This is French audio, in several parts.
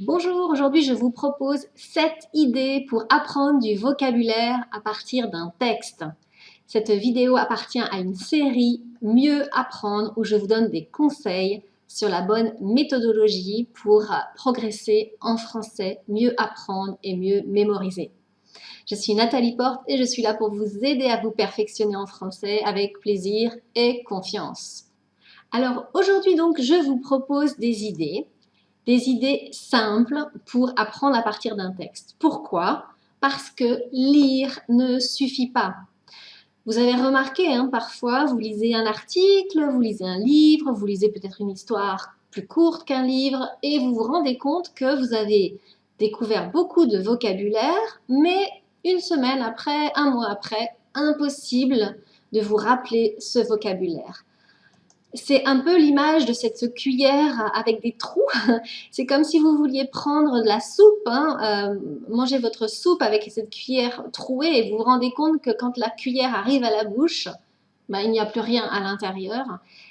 Bonjour, aujourd'hui je vous propose 7 idées pour apprendre du vocabulaire à partir d'un texte. Cette vidéo appartient à une série Mieux apprendre où je vous donne des conseils sur la bonne méthodologie pour progresser en français, mieux apprendre et mieux mémoriser. Je suis Nathalie Porte et je suis là pour vous aider à vous perfectionner en français avec plaisir et confiance. Alors aujourd'hui donc je vous propose des idées des idées simples pour apprendre à partir d'un texte. Pourquoi? Parce que lire ne suffit pas. Vous avez remarqué, hein, parfois, vous lisez un article, vous lisez un livre, vous lisez peut-être une histoire plus courte qu'un livre et vous vous rendez compte que vous avez découvert beaucoup de vocabulaire, mais une semaine après, un mois après, impossible de vous rappeler ce vocabulaire c'est un peu l'image de cette cuillère avec des trous. C'est comme si vous vouliez prendre de la soupe, hein, euh, manger votre soupe avec cette cuillère trouée et vous vous rendez compte que quand la cuillère arrive à la bouche, bah, il n'y a plus rien à l'intérieur.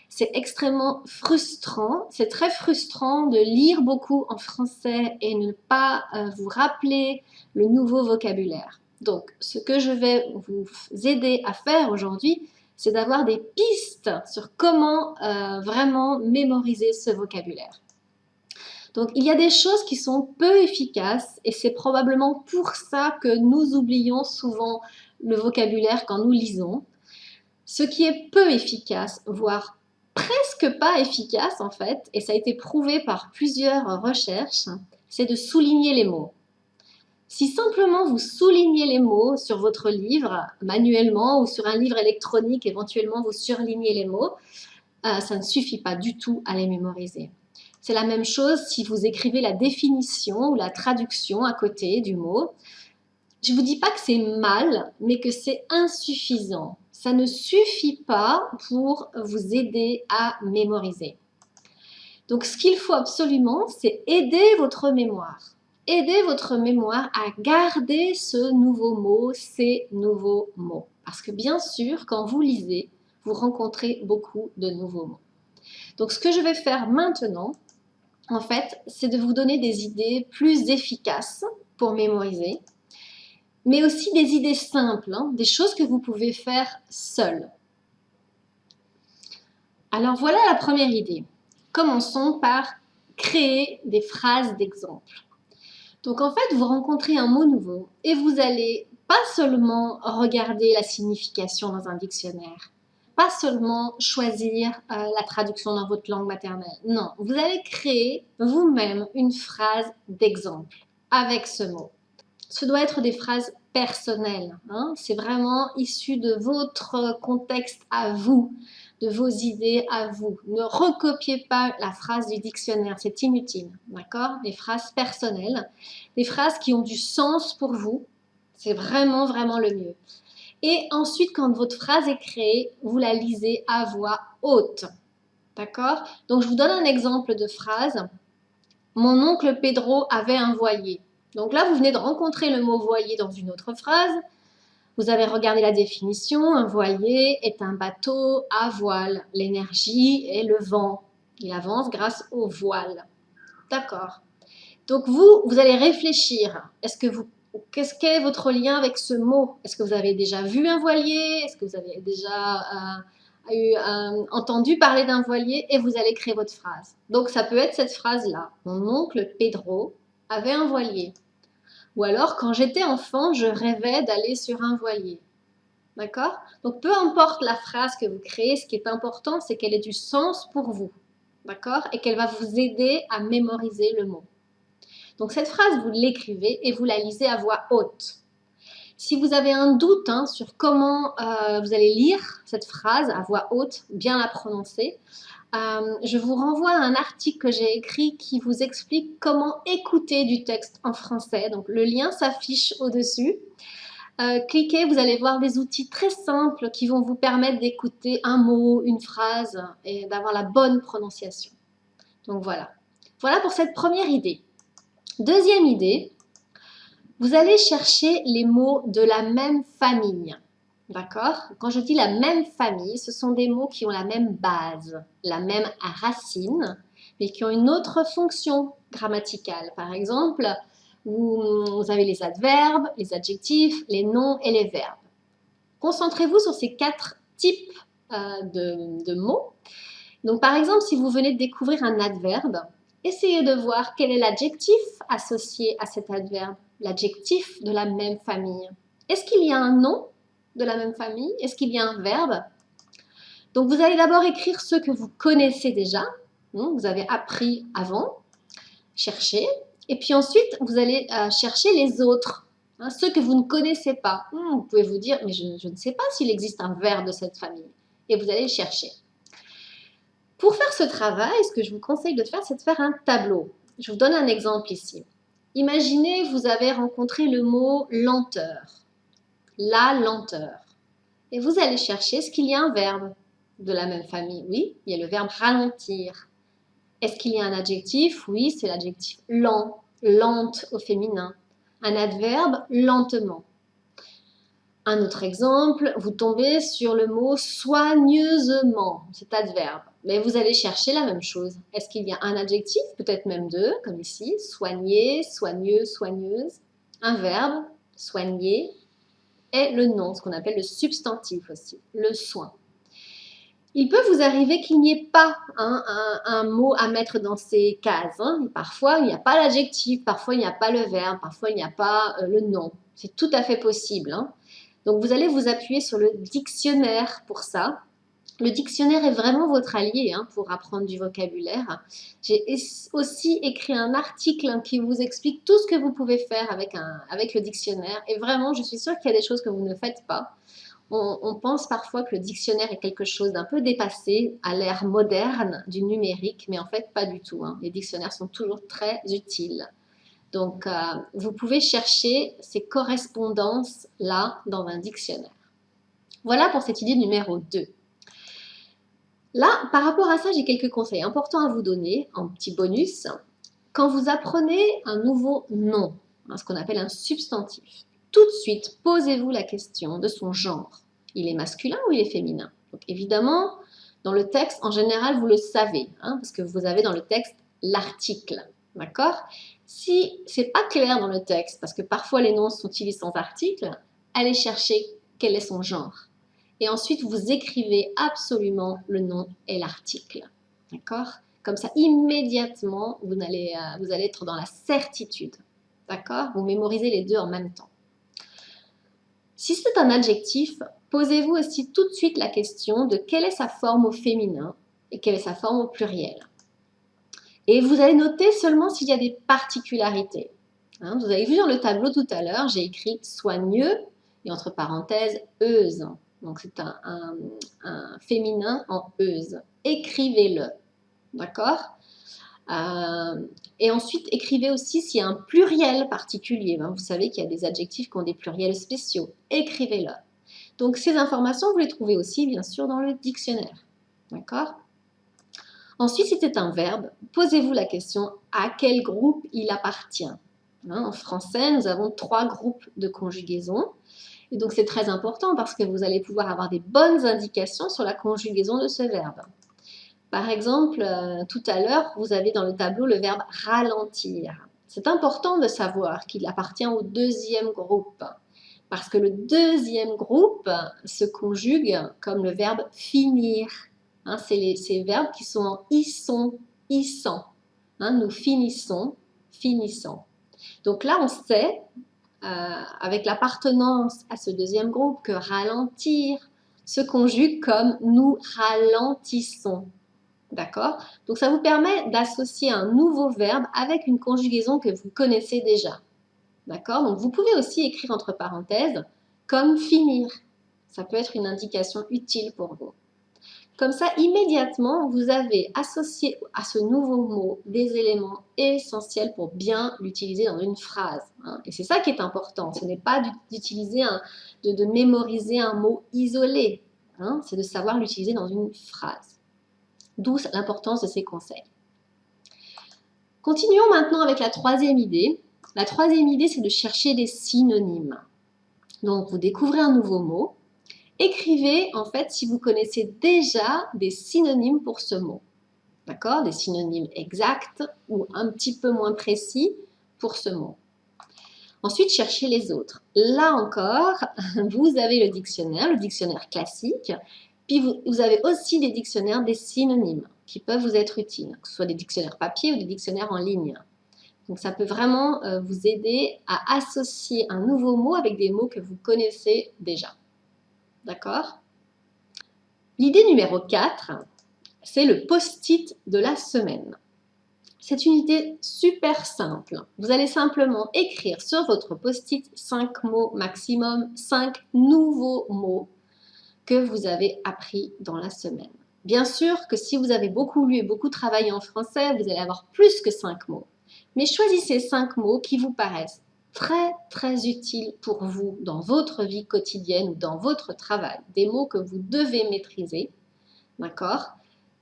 C'est extrêmement frustrant. C'est très frustrant de lire beaucoup en français et ne pas euh, vous rappeler le nouveau vocabulaire. Donc, ce que je vais vous aider à faire aujourd'hui, c'est d'avoir des pistes sur comment euh, vraiment mémoriser ce vocabulaire. Donc, il y a des choses qui sont peu efficaces et c'est probablement pour ça que nous oublions souvent le vocabulaire quand nous lisons. Ce qui est peu efficace, voire presque pas efficace en fait, et ça a été prouvé par plusieurs recherches, c'est de souligner les mots. Si simplement vous soulignez les mots sur votre livre manuellement ou sur un livre électronique, éventuellement vous surlignez les mots, euh, ça ne suffit pas du tout à les mémoriser. C'est la même chose si vous écrivez la définition ou la traduction à côté du mot. Je ne vous dis pas que c'est mal, mais que c'est insuffisant. Ça ne suffit pas pour vous aider à mémoriser. Donc ce qu'il faut absolument, c'est aider votre mémoire. Aidez votre mémoire à garder ce nouveau mot, ces nouveaux mots. Parce que bien sûr, quand vous lisez, vous rencontrez beaucoup de nouveaux mots. Donc ce que je vais faire maintenant, en fait, c'est de vous donner des idées plus efficaces pour mémoriser, mais aussi des idées simples, hein, des choses que vous pouvez faire seul. Alors voilà la première idée. Commençons par créer des phrases d'exemple. Donc en fait, vous rencontrez un mot nouveau et vous allez pas seulement regarder la signification dans un dictionnaire, pas seulement choisir euh, la traduction dans votre langue maternelle. Non, vous allez créer vous-même une phrase d'exemple avec ce mot. Ce doit être des phrases personnelles. Hein. C'est vraiment issu de votre contexte à vous de vos idées à vous. Ne recopiez pas la phrase du dictionnaire, c'est inutile, d'accord? Des phrases personnelles, des phrases qui ont du sens pour vous, c'est vraiment, vraiment le mieux. Et ensuite, quand votre phrase est créée, vous la lisez à voix haute, d'accord? Donc, je vous donne un exemple de phrase. Mon oncle Pedro avait un voilier. Donc là, vous venez de rencontrer le mot voilier dans une autre phrase. Vous avez regardé la définition, un voilier est un bateau à voile. L'énergie est le vent. Il avance grâce au voile. D'accord. Donc vous, vous allez réfléchir. Est-ce que vous, qu'est-ce qu'est votre lien avec ce mot? Est-ce que vous avez déjà vu un voilier? Est-ce que vous avez déjà euh, eu, euh, entendu parler d'un voilier? Et vous allez créer votre phrase. Donc ça peut être cette phrase-là. Mon oncle Pedro avait un voilier. Ou alors, quand j'étais enfant, je rêvais d'aller sur un voilier. D'accord? Donc, peu importe la phrase que vous créez, ce qui est important, c'est qu'elle ait du sens pour vous. D'accord? Et qu'elle va vous aider à mémoriser le mot. Donc, cette phrase, vous l'écrivez et vous la lisez à voix haute. Si vous avez un doute hein, sur comment euh, vous allez lire cette phrase à voix haute, bien la prononcer, euh, je vous renvoie à un article que j'ai écrit qui vous explique comment écouter du texte en français. Donc le lien s'affiche au-dessus. Euh, cliquez, vous allez voir des outils très simples qui vont vous permettre d'écouter un mot, une phrase et d'avoir la bonne prononciation. Donc voilà. Voilà pour cette première idée. Deuxième idée, vous allez chercher les mots de la même famille. D'accord? Quand je dis la même famille, ce sont des mots qui ont la même base, la même racine, mais qui ont une autre fonction. grammaticales. Par exemple, vous, avez les adverbes, les adjectifs, les noms et les verbes. Concentrez-vous sur ces quatre types euh, de mots. Donc par exemple, si vous venez de découvrir un adverbe, essayez de voir quel est l'adjectif associé à cet adverbe, l'adjectif de la même famille. Est-ce qu'il y a un nom de la même famille? Est-ce qu'il y a un verbe? Donc vous allez d'abord écrire ceux que vous connaissez déjà, vous avez appris avant, chercher, et puis ensuite vous allez euh, chercher les autres, hein, ceux que vous ne connaissez pas. Hmm, vous pouvez vous dire, mais je, ne sais pas s'il existe un verbe de cette famille, et vous allez le chercher. Pour faire ce travail, ce que je vous conseille de faire, c'est de faire un tableau. Je vous donne un exemple ici. Imaginez, vous avez rencontré le mot lenteur la lenteur. Et vous allez chercher, est-ce qu'il y a un verbe de la même famille Oui, il y a le verbe ralentir. Est-ce qu'il y a un adjectif? Oui, c'est l'adjectif lent, lente au féminin. Un adverbe, lentement. Un autre exemple, vous tombez sur le mot soigneusement, cet adverbe. Mais vous allez chercher la même chose. Est-ce qu'il y a un adjectif, peut-être même deux, comme ici, soigner, soigneux, soigneuse? Un verbe, soigner, est le nom, ce qu'on appelle le substantif aussi, le soin. Il peut vous arriver qu'il n'y ait pas un, mot à mettre dans ces cases. Hein. Parfois, il n'y a pas l'adjectif, parfois, il n'y a pas le verbe, parfois, il n'y a pas euh, le nom. C'est tout à fait possible. Hein. Donc, vous allez vous appuyer sur le dictionnaire pour ça. Le dictionnaire est vraiment votre allié hein, pour apprendre du vocabulaire. J'ai aussi écrit un article qui vous explique tout ce que vous pouvez faire avec le dictionnaire. Et vraiment, je suis sûre qu'il y a des choses que vous ne faites pas. On, pense parfois que le dictionnaire est quelque chose d'un peu dépassé à l'ère moderne du numérique, mais en fait, pas du tout. Hein. Les dictionnaires sont toujours très utiles. Donc, euh, vous pouvez chercher ces correspondances-là dans un dictionnaire. Voilà pour cette idée numéro 2. Là, par rapport à ça, j'ai quelques conseils importants à vous donner en petit bonus. Quand vous apprenez un nouveau nom, ce qu'on appelle un substantif, tout de suite, posez-vous la question de son genre. Il est masculin ou il est féminin? Donc évidemment, dans le texte, en général, vous le savez, hein, parce que vous avez dans le texte l'article. D'accord? Si c'est pas clair dans le texte, parce que parfois les noms sont utilisés sans article, allez chercher quel est son genre et ensuite vous écrivez absolument le nom et l'article. D'accord? Comme ça, immédiatement, euh, vous allez être dans la certitude. D'accord? Vous mémorisez les deux en même temps. Si c'est un adjectif, posez-vous aussi tout de suite la question de quelle est sa forme au féminin et quelle est sa forme au pluriel. Et vous allez noter seulement s'il y a des particularités. Hein, vous avez vu dans le tableau tout à l'heure, j'ai écrit soigneux et entre parenthèses euse. Donc, c'est un, féminin en euse. Écrivez-le. D'accord? Euh, Et ensuite, écrivez aussi s'il y a un pluriel particulier. Ben, vous savez qu'il y a des adjectifs qui ont des pluriels spéciaux. Écrivez-le. Donc, ces informations, vous les trouvez aussi, bien sûr, dans le dictionnaire. D'accord? Ensuite, c'est un verbe, posez-vous la question à quel groupe il appartient. Hein, en français, nous avons trois groupes de conjugaison. Et donc c'est très important parce que vous allez pouvoir avoir des bonnes indications sur la conjugaison de ce verbe. Par exemple, euh, tout à l'heure, vous avez dans le tableau le verbe ralentir. C'est important de savoir qu'il appartient au deuxième groupe parce que le deuxième groupe se conjugue comme le verbe finir. Hein, c'est ces verbes qui sont en isson, issant. Hein, nous finissons, finissant. Donc là, on sait euh, avec l'appartenance à ce deuxième groupe que ralentir se conjugue comme nous ralentissons. D'accord? Donc ça vous permet d'associer un nouveau verbe avec une conjugaison que vous connaissez déjà. D'accord? Donc vous pouvez aussi écrire entre parenthèses comme finir. Ça peut être une indication utile pour vous. Comme ça, immédiatement, vous avez associé à ce nouveau mot des éléments essentiels pour bien l'utiliser dans une phrase. Hein. Et c'est ça qui est important. Ce n'est pas d'utiliser, de, mémoriser un mot isolé. Hein. C'est de savoir l'utiliser dans une phrase. D'où l'importance de ces conseils. Continuons maintenant avec la troisième idée. La troisième idée, c'est de chercher des synonymes. Donc, vous découvrez un nouveau mot, Écrivez en fait si vous connaissez déjà des synonymes pour ce mot. D'accord? Des synonymes exacts ou un petit peu moins précis pour ce mot. Ensuite, cherchez les autres. Là encore, vous avez le dictionnaire, le dictionnaire classique, puis vous, avez aussi des dictionnaires des synonymes qui peuvent vous être utiles, que ce soit des dictionnaires papier ou des dictionnaires en ligne. Donc ça peut vraiment euh, vous aider à associer un nouveau mot avec des mots que vous connaissez déjà. D'accord? L'idée numéro 4, c'est le post-it de la semaine. C'est une idée super simple. Vous allez simplement écrire sur votre post-it 5 mots maximum, 5 nouveaux mots que vous avez appris dans la semaine. Bien sûr que si vous avez beaucoup lu et beaucoup travaillé en français, vous allez avoir plus que 5 mots. Mais choisissez 5 mots qui vous paraissent très très utiles pour vous dans votre vie quotidienne ou dans votre travail. Des mots que vous devez maîtriser, d'accord?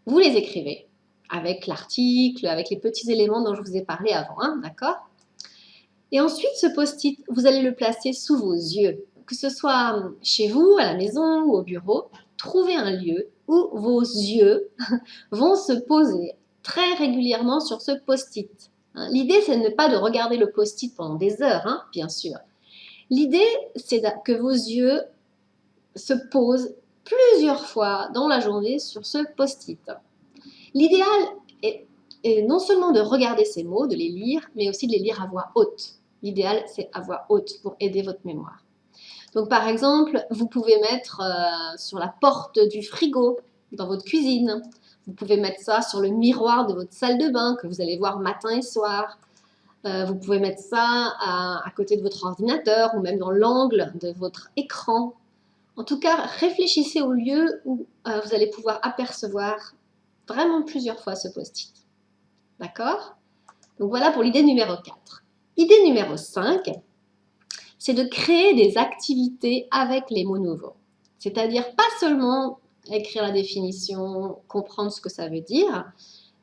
Vous les écrivez avec l'article, avec les petits éléments dont je vous ai parlé avant, hein, d'accord? Et ensuite, ce post-it, vous allez le placer sous vos yeux, que ce soit chez vous, à la maison ou au bureau. Trouvez un lieu où vos yeux vont se poser très régulièrement sur ce post-it. Hein. L'idée, c'est de ne pas de regarder le post-it pendant des heures, hein, bien sûr. L'idée, c'est que vos yeux se posent plusieurs fois dans la journée sur ce post-it. L'idéal est, non seulement de regarder ces mots, de les lire, mais aussi de les lire à voix haute. L'idéal, c'est à voix haute pour aider votre mémoire. Donc, par exemple, vous pouvez mettre euh, sur la porte du frigo dans votre cuisine. Vous pouvez mettre ça sur le miroir de votre salle de bain que vous allez voir matin et soir. Euh, vous pouvez mettre ça à, côté de votre ordinateur ou même dans l'angle de votre écran. En tout cas, réfléchissez au lieu où euh, vous allez pouvoir apercevoir vraiment plusieurs fois ce post-it. D'accord? Donc voilà pour l'idée numéro 4. Idée numéro 5, c'est de créer des activités avec les mots nouveaux. C'est-à-dire pas seulement écrire la définition, comprendre ce que ça veut dire,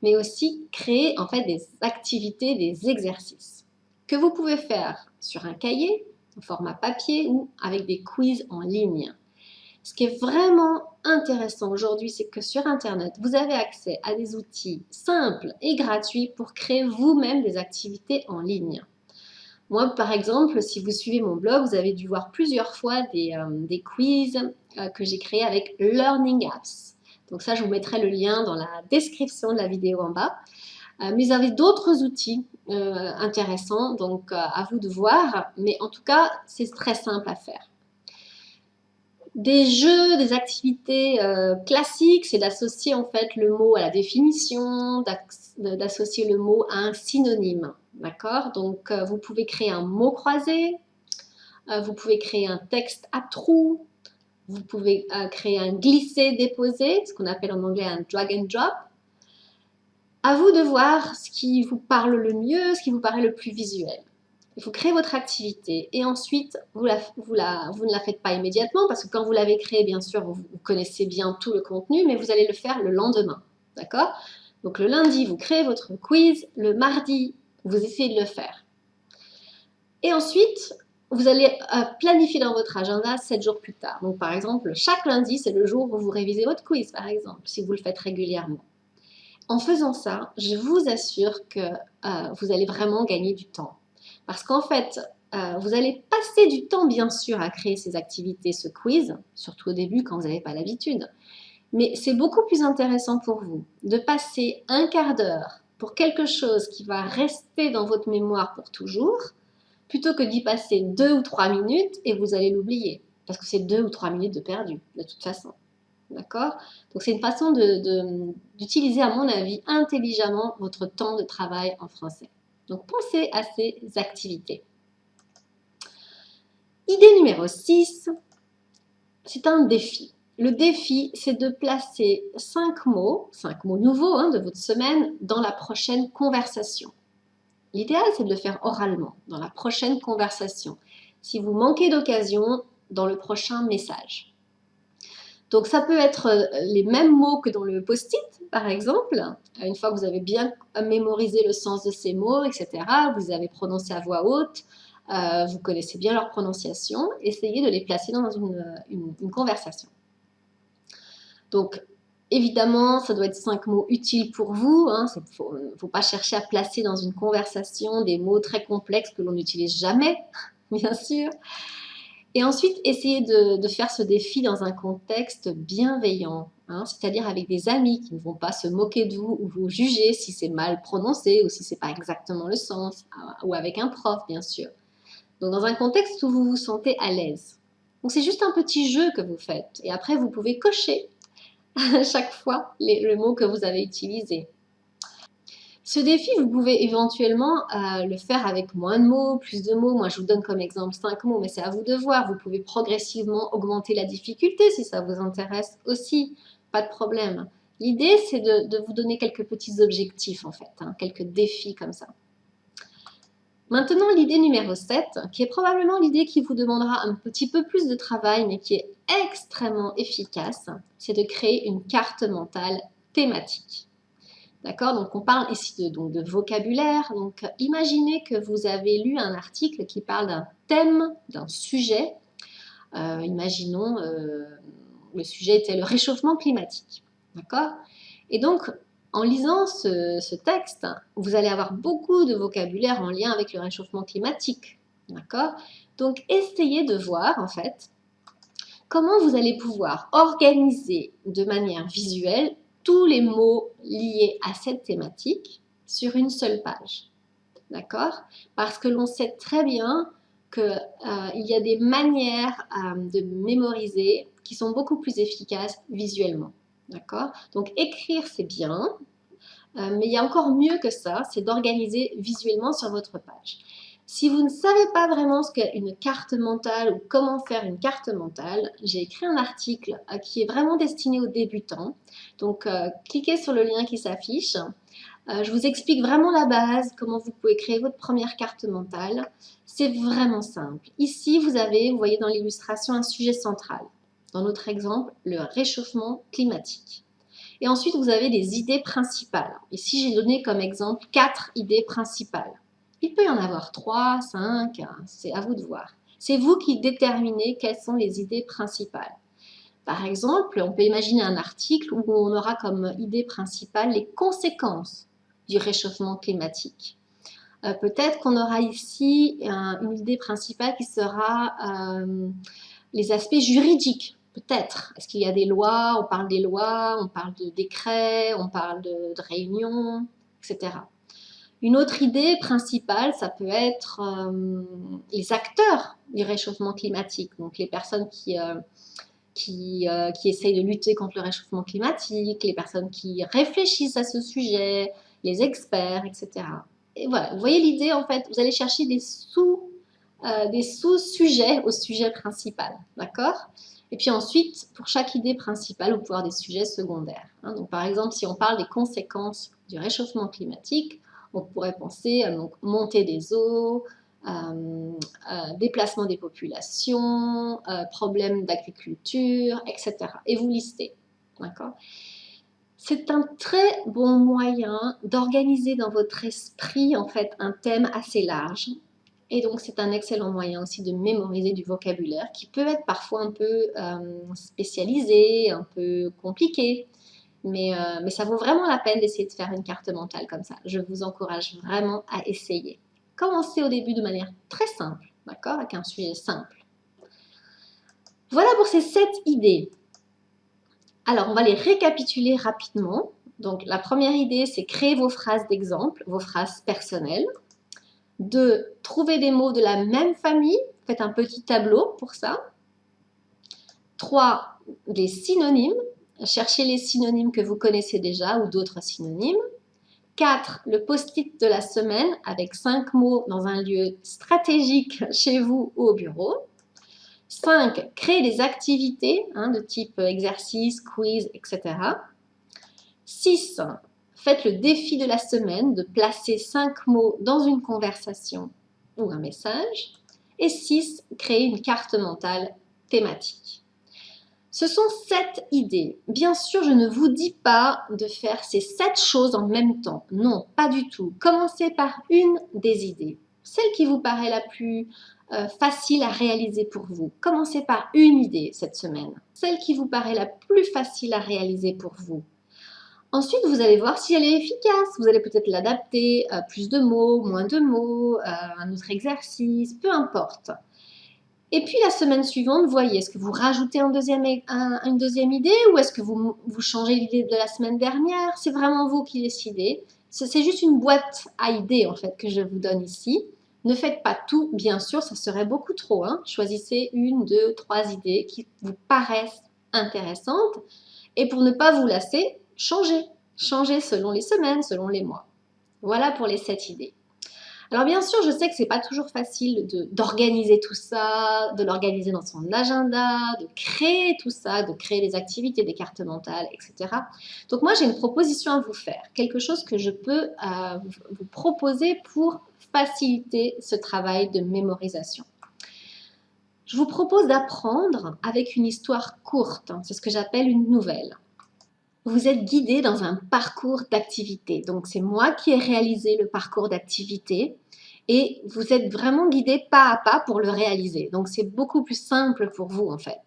mais aussi créer en fait des activités, des exercices que vous pouvez faire sur un cahier, au format papier ou avec des quiz en ligne. Ce qui est vraiment intéressant aujourd'hui, c'est que sur Internet, vous avez accès à des outils simples et gratuits pour créer vous-même des activités en ligne. Moi, par exemple, si vous suivez mon blog, vous avez dû voir plusieurs fois des, euh, quiz euh, que j'ai créés avec Learning Apps. Donc ça, je vous mettrai le lien dans la description de la vidéo en bas. Euh, mais vous avez d'autres outils intéressants, donc à vous de voir. Mais en tout cas, c'est très simple à faire. Des jeux, des activités euh, classiques, c'est d'associer en fait le mot à la définition, d'associer le mot à un synonyme. D'accord? Donc, euh, vous pouvez créer un mot croisé, euh, vous pouvez créer un texte à trous, vous pouvez créer un glisser-déposer, ce qu'on appelle en anglais un drag and drop. À vous de voir ce qui vous parle le mieux, ce qui vous paraît le plus visuel. Faut créer votre activité et ensuite, vous, vous, vous ne la faites pas immédiatement parce que quand vous l'avez créée, bien sûr, vous, connaissez bien tout le contenu, mais vous allez le faire le lendemain. D'accord? Donc le lundi, vous créez votre quiz. Le mardi, vous essayez de le faire. Et ensuite, vous allez euh, planifier dans votre agenda 7 jours plus tard. Donc par exemple, chaque lundi, c'est le jour où vous révisez votre quiz, par exemple, si vous le faites régulièrement. En faisant ça, je vous assure que euh, vous allez vraiment gagner du temps. Parce qu'en fait, euh, vous allez passer du temps, bien sûr, à créer ces activités, ce quiz, surtout au début quand vous n'avez pas l'habitude. Mais c'est beaucoup plus intéressant pour vous de passer un quart d'heure pour quelque chose qui va rester dans votre mémoire pour toujours, plutôt que d'y passer deux ou trois minutes et vous allez l'oublier. Parce que c'est deux ou trois minutes de perdu, de toute façon. D'accord? Donc c'est une façon d'utiliser, à mon avis, intelligemment votre temps de travail en français. Donc pensez à ces activités. Idée numéro 6, c'est un défi. Le défi, c'est de placer 5 mots, 5 mots nouveaux hein, de votre semaine dans la prochaine conversation. L'idéal, c'est de le faire oralement, dans la prochaine conversation. Si vous manquez d'occasion, dans le prochain message. Donc ça peut être euh, les mêmes mots que dans le post-it, par exemple. Une fois que vous avez bien mémorisé le sens de ces mots, etc., vous avez prononcé à voix haute, euh, vous connaissez bien leur prononciation, essayez de les placer dans une, conversation. Donc, Évidemment, ça doit être cinq mots utiles pour vous. Il hein. ne faut, pas chercher à placer dans une conversation des mots très complexes que l'on n'utilise jamais, bien sûr. Et ensuite, essayez de, faire ce défi dans un contexte bienveillant, hein. c'est-à-dire avec des amis qui ne vont pas se moquer de vous ou vous juger si c'est mal prononcé ou si c'est pas exactement le sens, ah, ou avec un prof, bien sûr. Donc, dans un contexte où vous vous sentez à l'aise. Donc, c'est juste un petit jeu que vous faites. Et après, vous pouvez cocher à chaque fois le mot que vous avez utilisé. Ce défi, vous pouvez éventuellement euh, le faire avec moins de mots, plus de mots. Moi, je vous donne comme exemple 5 mots, mais c'est à vous de voir. Vous pouvez progressivement augmenter la difficulté si ça vous intéresse aussi. Pas de problème. L'idée, c'est de, vous donner quelques petits objectifs, en fait, hein, quelques défis comme ça. Maintenant, l'idée numéro 7, qui est probablement l'idée qui vous demandera un petit peu plus de travail, mais qui est extrêmement efficace, c'est de créer une carte mentale thématique. D'accord? Donc, on parle ici de, vocabulaire. Donc, imaginez que vous avez lu un article qui parle d'un thème, d'un sujet. Euh, imaginons, euh, le sujet était le réchauffement climatique. D'accord? Et donc, en lisant ce, texte, vous allez avoir beaucoup de vocabulaire en lien avec le réchauffement climatique. D'accord? Donc, essayez de voir, en fait, comment vous allez pouvoir organiser de manière visuelle les mots liés à cette thématique sur une seule page. D'accord? Parce que l'on sait très bien qu'il euh, y a des manières euh, de mémoriser qui sont beaucoup plus efficaces visuellement. D'accord? Donc écrire, c'est bien, euh, mais il y a encore mieux que ça, c'est d'organiser visuellement sur votre page. Si vous ne savez pas vraiment ce qu'est une carte mentale ou comment faire une carte mentale, j'ai écrit un article euh, qui est vraiment destiné aux débutants. Donc, euh, cliquez sur le lien qui s'affiche. je vous explique vraiment la base, comment vous pouvez créer votre première carte mentale. C'est vraiment simple. Ici, vous avez, vous voyez dans l'illustration, un sujet central. Dans notre exemple, le réchauffement climatique. Et ensuite, vous avez des idées principales. Ici, j'ai donné comme exemple quatre idées principales. Il peut y en avoir trois, cinq, hein, c'est à vous de voir. C'est vous qui déterminez quelles sont les idées principales. Par exemple, on peut imaginer un article où on aura comme idée principale les conséquences du réchauffement climatique. Euh, peut-être qu'on aura ici une idée principale qui sera euh, les aspects juridiques Peut-être. Est-ce qu'il y a des lois? On parle des lois, on parle de décrets, on parle de, réunions, etc. Une autre idée principale, ça peut être euh, les acteurs du réchauffement climatique, donc les personnes qui, euh, euh, qui, essayent de lutter contre le réchauffement climatique, les personnes qui réfléchissent à ce sujet, les experts, etc. Et voilà, vous voyez l'idée en fait, vous allez chercher des sous, des sous-sujets au sujet principal, d'accord? Et puis ensuite, pour chaque idée principale, vous pouvez avoir des sujets secondaires. Hein. Donc, par exemple, si on parle des conséquences du réchauffement climatique, on pourrait penser à donc, montée des eaux, euh, euh, déplacement des populations, euh, problèmes d'agriculture, etc. Et vous listez. C'est un très bon moyen d'organiser dans votre esprit en fait un thème assez large et donc, c'est un excellent moyen aussi de mémoriser du vocabulaire qui peut être parfois un peu euh, spécialisé, un peu compliqué. Mais, euh, mais ça vaut vraiment la peine d'essayer de faire une carte mentale comme ça. Je vous encourage vraiment à essayer. Commencez au début de manière très simple, d'accord? Avec un sujet simple. Voilà pour ces sept idées. Alors, on va les récapituler rapidement. Donc, la première idée, c'est créer vos phrases d'exemple, vos phrases personnelles de trouver des mots de la même famille. Faites un petit tableau pour ça. 3. Les synonymes. Cherchez les synonymes que vous connaissez déjà ou d'autres synonymes. 4. Le post-it de la semaine avec 5 mots dans un lieu stratégique chez vous ou au bureau. 5. Créer des activités hein, de type exercice, quiz, etc. 6. Faites le défi de la semaine de placer cinq mots dans une conversation ou un message. Et 6. Créer une carte mentale thématique. Ce sont sept idées. Bien sûr, je ne vous dis pas de faire ces sept choses en même temps. Non, pas du tout. Commencez par une des idées. Celle qui vous paraît la plus euh, facile à réaliser pour vous. Commencez par une idée cette semaine, celle qui vous paraît la plus facile à réaliser pour vous. Ensuite, vous allez voir si elle est efficace. Vous allez peut-être l'adapter, euh, plus de mots, moins de mots, un autre exercice, peu importe. Et puis la semaine suivante, voyez, est-ce que vous rajoutez deuxième, une deuxième idée ou est-ce que vous, vous changez l'idée de la semaine dernière? C'est vraiment vous qui décidez. C'est juste une boîte à idées en fait que je vous donne ici. Ne faites pas tout, bien sûr, ça serait beaucoup trop. Hein. Choisissez une, deux, trois idées qui vous paraissent intéressantes. Et pour ne pas vous lasser, changez. Changez selon les semaines, selon les mois. Voilà pour les sept idées. Alors bien sûr, je sais que c'est pas toujours facile d'organiser tout ça, de l'organiser dans son agenda, de créer tout ça, de créer des activités, des cartes mentales, etc. Donc moi, j'ai une proposition à vous faire, quelque chose que je peux euh, vous proposer pour faciliter ce travail de mémorisation. Je vous propose d'apprendre avec une histoire courte, c'est ce que j'appelle une nouvelle vous êtes guidé dans un parcours d'activité. Donc, c'est moi qui ai réalisé le parcours d'activité et vous êtes vraiment guidé pas à pas pour le réaliser. Donc, c'est beaucoup plus simple pour vous, en fait.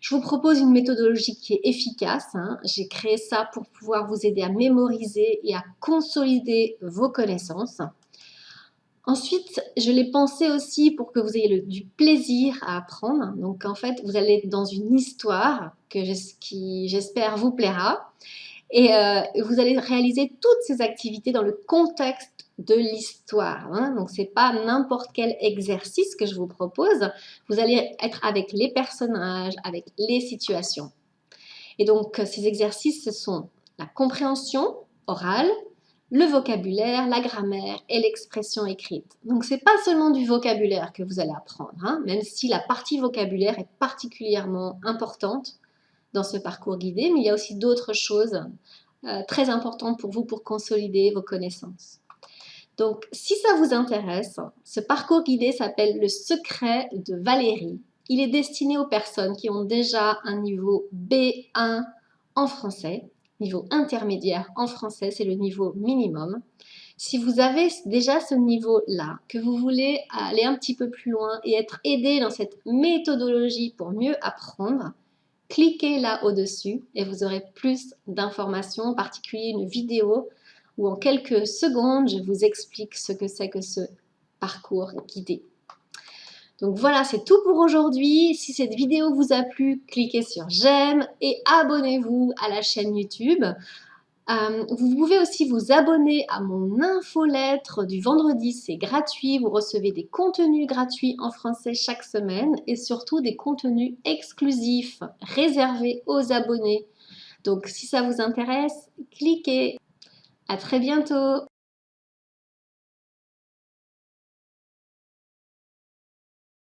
Je vous propose une méthodologie qui est efficace. Hein. J'ai créé ça pour pouvoir vous aider à mémoriser et à consolider vos connaissances. Ensuite, je l'ai pensé aussi pour que vous ayez du plaisir à apprendre. Donc en fait, vous allez être dans une histoire que qui, j'espère, vous plaira. Et euh, vous allez réaliser toutes ces activités dans le contexte de l'histoire. Hein. Donc, ce n'est pas n'importe quel exercice que je vous propose. Vous allez être avec les personnages, avec les situations. Et donc, ces exercices, ce sont la compréhension orale, le vocabulaire, la grammaire et l'expression écrite. Donc c'est pas seulement du vocabulaire que vous allez apprendre, hein, même si la partie vocabulaire est particulièrement importante dans ce parcours guidé, mais il y a aussi d'autres choses euh, très importantes pour vous pour consolider vos connaissances. Donc si ça vous intéresse, ce parcours guidé s'appelle Le secret de Valérie. Il est destiné aux personnes qui ont déjà un niveau B1 en français niveau intermédiaire en français, c'est le niveau minimum. Si vous avez déjà ce niveau-là, que vous voulez aller un petit peu plus loin et être aidé dans cette méthodologie pour mieux apprendre, cliquez là au-dessus et vous aurez plus d'informations, en particulier une vidéo où en quelques secondes, je vous explique ce que c'est que ce parcours guidé. Donc voilà, c'est tout pour aujourd'hui. Si cette vidéo vous a plu, cliquez sur j'aime et abonnez-vous à la chaîne YouTube. Euh, vous pouvez aussi vous abonner à mon infolettre du vendredi, c'est gratuit. Vous recevez des contenus gratuits en français chaque semaine et surtout des contenus exclusifs réservés aux abonnés. Donc si ça vous intéresse, cliquez. À très bientôt